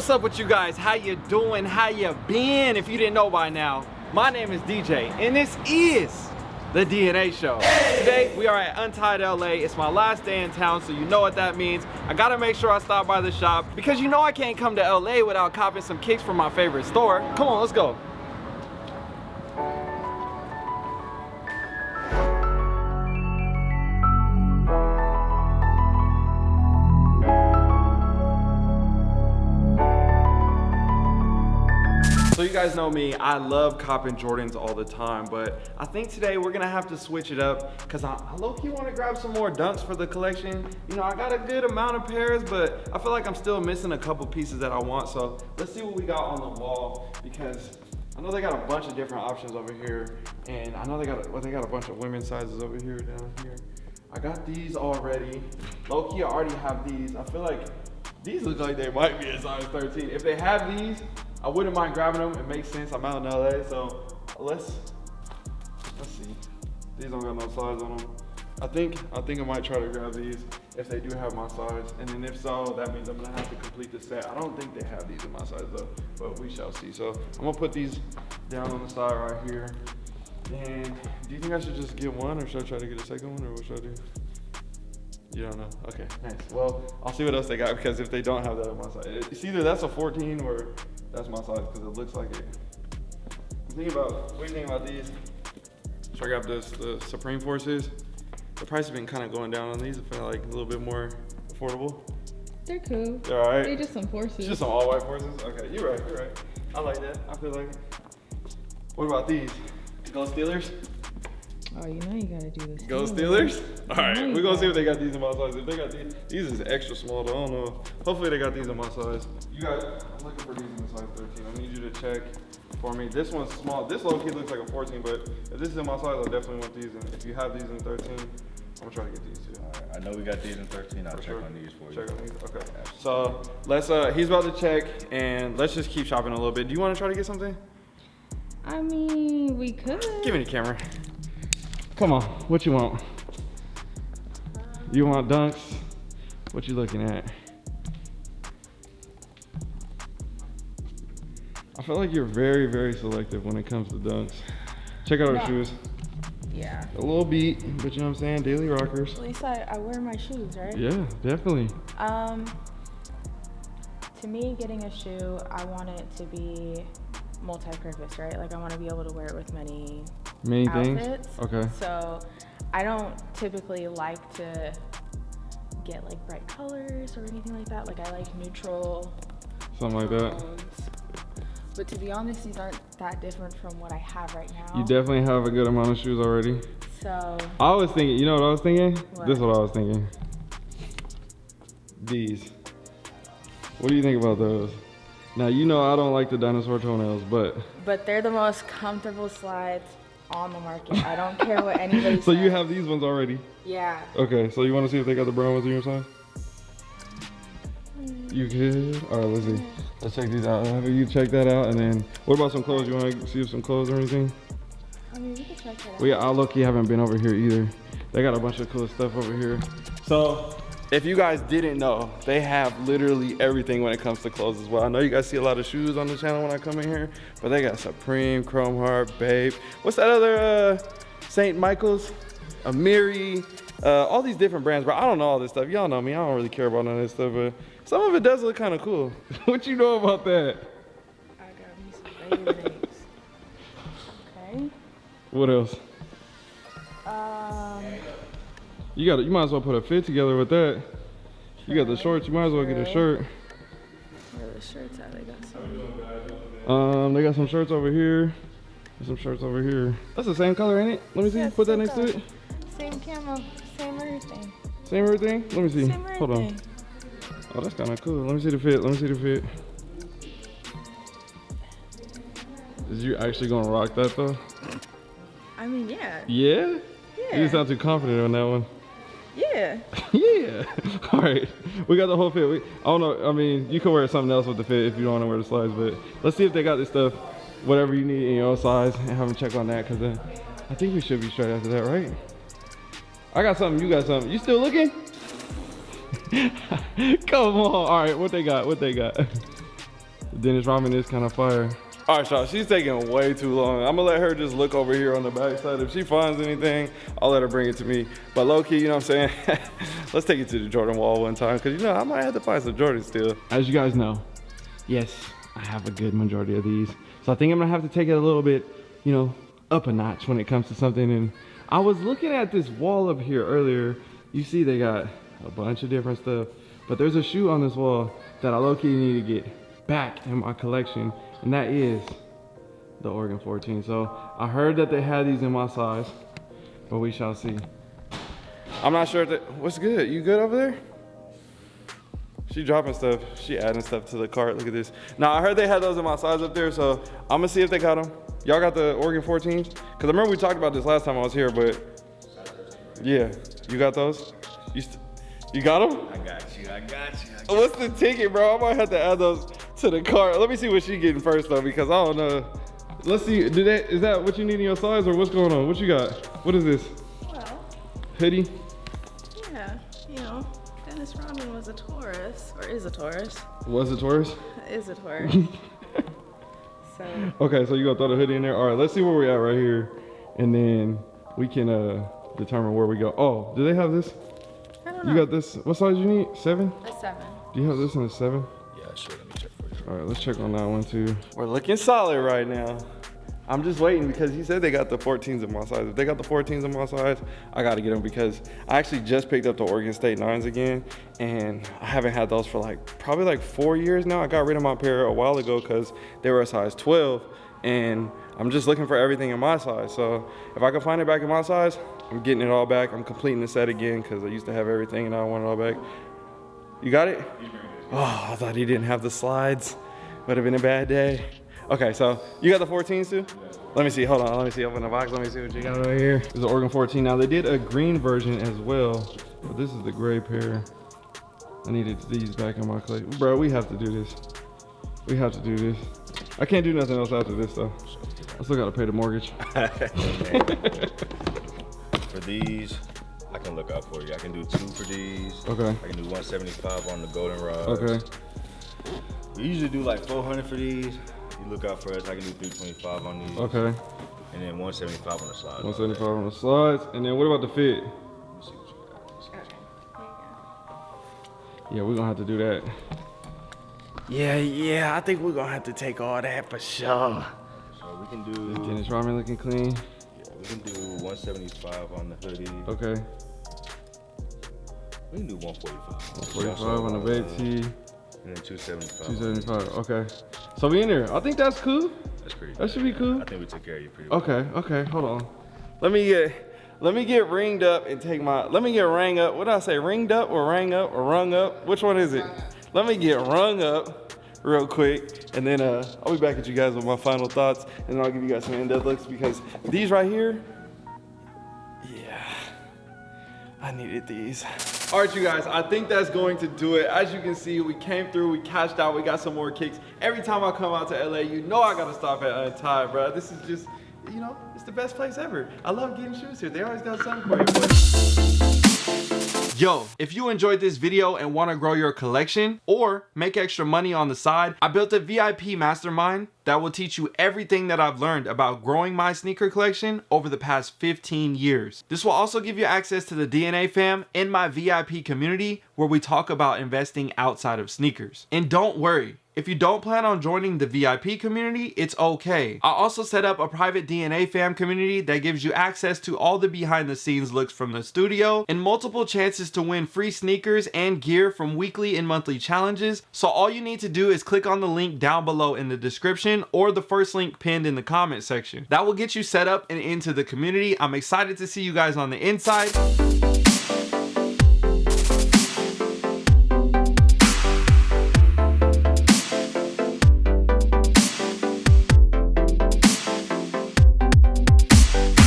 What's up with you guys? How you doing? How you been? If you didn't know by now, my name is DJ and this is the DNA show. Today we are at Untied LA. It's my last day in town, so you know what that means. I gotta make sure I stop by the shop because you know I can't come to LA without copping some kicks from my favorite store. Come on, let's go. Guys know me, I love copping Jordans all the time, but I think today we're gonna have to switch it up because I, I low-key wanna grab some more dunks for the collection. You know, I got a good amount of pairs, but I feel like I'm still missing a couple pieces that I want. So let's see what we got on the wall because I know they got a bunch of different options over here. And I know they got, a, well, they got a bunch of women's sizes over here, down here. I got these already. Low-key, I already have these. I feel like these look like they might be a size 13. If they have these, I wouldn't mind grabbing them. It makes sense. I'm out in LA, so let's let's see. These don't got no size on them. I think I think I might try to grab these if they do have my size, and then if so, that means I'm gonna have to complete the set. I don't think they have these in my size though, but we shall see. So I'm gonna put these down on the side right here. And do you think I should just get one, or should I try to get a second one, or what should I do? You don't know? Okay, nice. Well, I'll see what else they got because if they don't have that on my size, it's either that's a 14 or that's my size because it looks like it. I'm thinking about, what do you think about these? Should I grab this, the Supreme Forces? The price has been kind of going down on these. I feel like a little bit more affordable. They're cool. They're all right. They're just some forces. It's just some all white forces? Okay, you're right, you're right. I like that. I feel like it. What about these? Go Steelers? Oh, you know you gotta do this. Go Steelers? All right, we're gonna see if they got these in my size. If they got these, these is extra small though. I don't know. Hopefully they got these in my size. You got, I'm looking for these in the size 13. I need you to check for me. This one's small. This low key looks like a 14, but if this is in my size, I definitely want these. And if you have these in 13, I'm gonna try to get these too. Alright, I know we got these in 13. I'll For check sure. on these for you. Check on these. Okay. So let's. Uh, he's about to check, and let's just keep shopping a little bit. Do you want to try to get something? I mean, we could. Give me the camera. Come on, what you want? You want dunks? What you looking at? I feel like you're very, very selective when it comes to dunks. Check out our No. shoes. Yeah. A little beat, but you know what I'm saying? Daily rockers. At least I, I wear my shoes, right? Yeah, definitely. Um, to me, getting a shoe, I want it to be multi-purpose, right? Like I want to be able to wear it with many Many things. Okay. So I don't typically like to get like bright colors or anything like that. Like I like neutral Something like that. But to be honest, these aren't that different from what I have right now. You definitely have a good amount of shoes already. So I was thinking, you know what I was thinking? What? This is what I was thinking. These. What do you think about those? Now you know I don't like the dinosaur toenails, but But they're the most comfortable slides on the market. I don't care what anybody so you have these ones already. Yeah. Okay, so you want to see if they got the brown ones in your size? You good? All right, let's see. Let's check these out. Have you check that out, and then what about some clothes? You want to see if some clothes or anything? I mean, we can check that out. We I lucky haven't been over here either. They got a bunch of cool stuff over here. So if you guys didn't know, they have literally everything when it comes to clothes as well. I know you guys see a lot of shoes on the channel when I come in here, but they got Supreme, Chrome Heart, BAPE. What's that other uh, St. Michael's? Amiri, uh, all these different brands, but I don't know all this stuff. Y'all know me, I don't really care about none of this stuff, but some of it does look kind of cool. what you know about that? I got me some okay. What else? Um, You got you might as well put a fit together with that. You got the shorts, you might as well get a shirt. where the shirts at? They got some. Um, they got some shirts over here. Some shirts over here. That's the same color, ain't it? Let me see. Yeah, Put that next to it. Same camo, same everything. Same everything. Let me see. Same Hold on. Oh, that's kind of cool. Let me see the fit. Let me see the fit. Is you actually gonna rock that though? I mean, yeah. Yeah. You Yeah. sound too confident on that one. Yeah. yeah. All right. We got the whole fit. We, I don't know. I mean, you can wear something else with the fit if you don't want to wear the slides, but let's see if they got this stuff, whatever you need in your size, and have them check on that, because then uh, I think we should be straight after that, right? I got something. You got something. You still looking? Come on. All right. What they got? What they got? Dennis Rodman is kind of fire. All right, y'all, she's taking way too long. I'm gonna let her just look over here on the backside. If she finds anything, I'll let her bring it to me. But low key, you know what I'm saying? Let's take it to the Jordan wall one time, cause you know, I might have to find some Jordans still. As you guys know, yes, I have a good majority of these. So I think I'm gonna have to take it a little bit, you know, up a notch when it comes to something. And I was looking at this wall up here earlier. You see they got a bunch of different stuff, but there's a shoe on this wall that I low-key need to get back in my collection, and that is the Oregon 14. So I heard that they had these in my size, but we shall see. I'm not sure that, what's good? You good over there? She dropping stuff. She adding stuff to the cart. Look at this. Now I heard they had those in my size up there, so I'm gonna see if they got them. Y'all got the Oregon 14s? Cause I remember we talked about this last time I was here, but yeah, you got those? You, you got them? I got you. I got you. I got What's the ticket, bro? I might have to add those to the cart. Let me see what she getting first though, because I don't know. Let's see. Do that? Is that what you need in your size, or what's going on? What you got? What is this? Well, Hoodie? yeah, you know, Dennis Rodman was a Taurus, or is a Taurus, Was a Taurus? is a Taurus. so, Okay, so you gonna throw the hoodie in there? All right, let's see where we're at right here, and then we can uh determine where we go. Oh, do they have this? I don't know. You got this? What size you need? Seven? a seven. Do you have this in a seven? Yeah, sure. All right, let's check on that one too. We're looking solid right now. I'm just waiting because he said they got the 14s in my size. If they got the 14s in my size, I gotta get them because I actually just picked up the Oregon State 9s again and I haven't had those for like probably like four years now. I got rid of my pair a while ago because they were a size 12 and I'm just looking for everything in my size. So if I can find it back in my size, I'm getting it all back. I'm completing the set again because I used to have everything and I want it all back. You got it? Oh, I thought he didn't have the slides. Would have been a bad day. Okay, so you got the 14s too? Let me see, hold on, let me see, open the box, let me see what you got over here. This is the Oregon 14. Now they did a green version as well, but this is the gray pair. I needed these back in my collection. Bro, we have to do this. We have to do this. I can't do nothing else after this though. I still gotta pay the mortgage. For these, I can look out for you. I can do two for these. Okay. I can do 175 on the golden goldenrod. Okay. We usually do like 400 for these. You look out for us. I can do 325 on these. Okay. And then 175 on the slide. 175 on the slides. And then what about the fit? Let me see what you got. Let's see what you got. Yeah, we're gonna have to do that. Yeah, yeah, I think we're gonna have to take all that for sure. So we can do. Dennis Rodman looking clean. We can do 175 on the hoodie. Okay. We can do 145. 145 on the back tee, And then 275. 275. Okay. So we in there. I think that's cool. That's pretty. That should be cool. I think we took care of you pretty well. Okay, okay, hold on. Let me get let me get ringed up and take my let me get rang up. What did I say? Ringed up or rang up or rung up? Which one is it? Let me get rung up real quick and then uh I'll be back at you guys with my final thoughts and then I'll give you guys some in-depth looks because these right here, yeah, I needed these. All right, you guys, I think that's going to do it. As you can see, we came through, we cashed out, we got some more kicks. Every time I come out to LA, you know I gotta stop at Untied, bro. This is just, you know, it's the best place ever. I love getting shoes here. They always got something for you. Yo, if you enjoyed this video and want to grow your collection or make extra money on the side, I built a VIP mastermind that will teach you everything that I've learned about growing my sneaker collection over the past 15 years. This will also give you access to the DNA fam in my VIP community where we talk about investing outside of sneakers. And don't worry, if you don't plan on joining the VIP community, it's okay. I also set up a private DNA fam community that gives you access to all the behind the scenes looks from the studio and multiple chances to win free sneakers and gear from weekly and monthly challenges. So all you need to do is click on the link down below in the description or the first link pinned in the comment section. That will get you set up and into the community. I'm excited to see you guys on the inside.